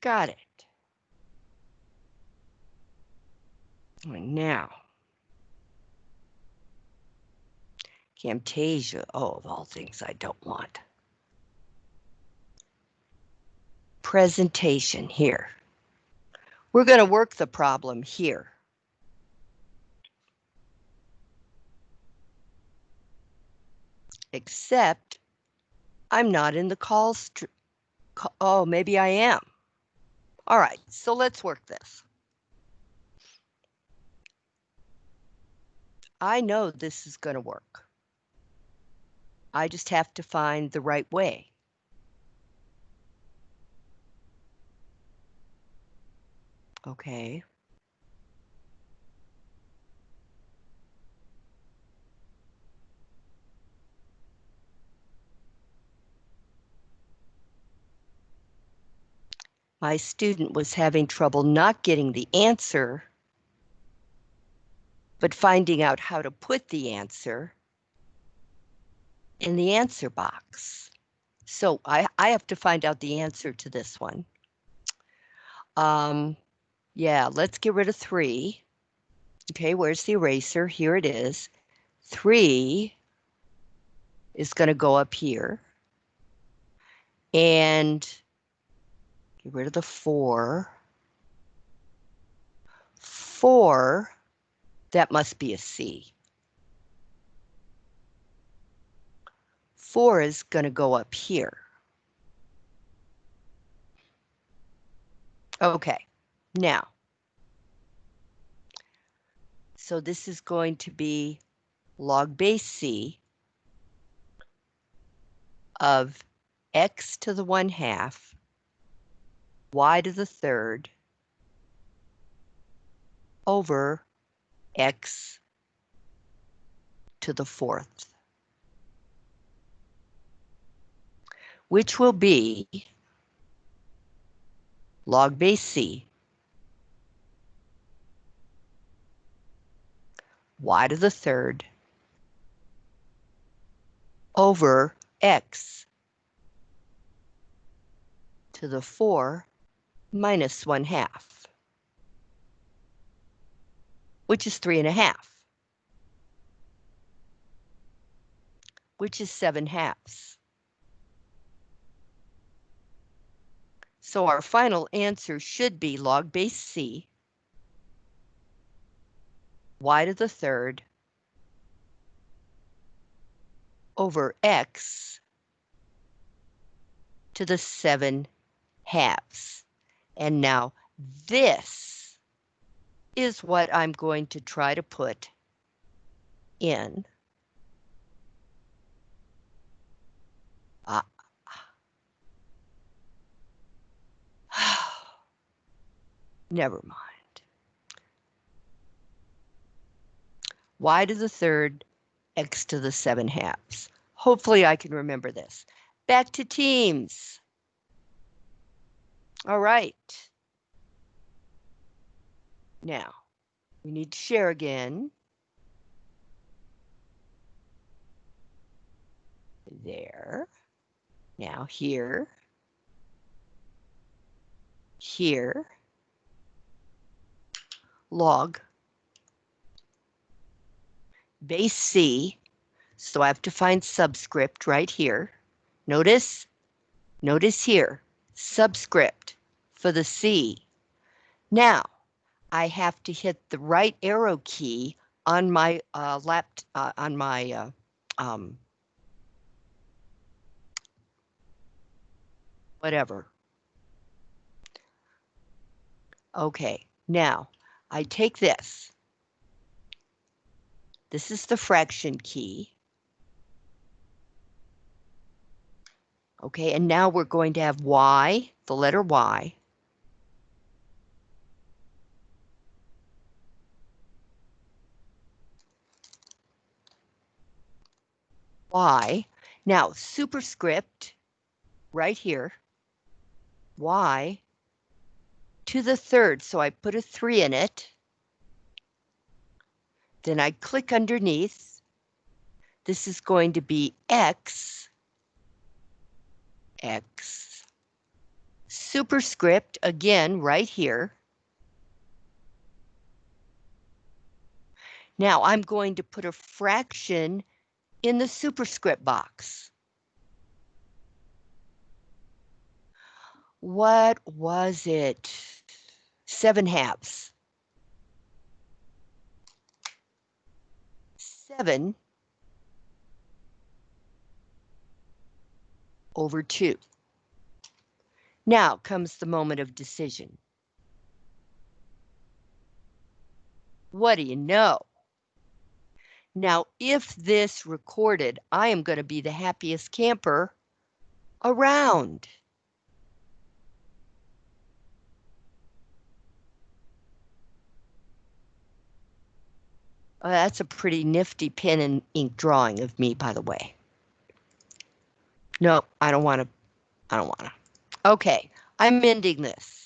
Got it. And now, Camtasia, oh, of all things I don't want. Presentation here. We're going to work the problem here. Except I'm not in the call. Oh, maybe I am. All right, so let's work this. I know this is going to work. I just have to find the right way. Okay. My student was having trouble not getting the answer, but finding out how to put the answer in the answer box. So I, I have to find out the answer to this one. Um, yeah, let's get rid of three. Okay, where's the eraser? Here it is. Three is going to go up here. And get rid of the four. Four, that must be a C. Four is going to go up here. Okay. Now, so this is going to be log base C of x to the 1 half, y to the third, over x to the fourth, which will be log base C. Y to the third over x to the 4 minus 1 half, which is 3 and a half, which is 7 halves. So our final answer should be log base c y to the third over x to the 7 halves. And now this is what I'm going to try to put in uh, never mind. y to the third, x to the 7 halves. Hopefully I can remember this. Back to teams. All right. Now, we need to share again. There. Now here. Here. Log base C, so I have to find subscript right here. Notice, notice here, subscript for the C. Now, I have to hit the right arrow key on my uh, lap, uh, on my uh, um, whatever. Okay, now I take this this is the fraction key. Okay, and now we're going to have y, the letter y. y. Now, superscript right here, y to the third, so I put a 3 in it. Then I click underneath. This is going to be X, X superscript again right here. Now I'm going to put a fraction in the superscript box. What was it? Seven halves. Seven over two. Now comes the moment of decision. What do you know? Now, if this recorded, I am going to be the happiest camper around. Oh, that's a pretty nifty pen and ink drawing of me, by the way. No, I don't want to. I don't want to. Okay, I'm ending this.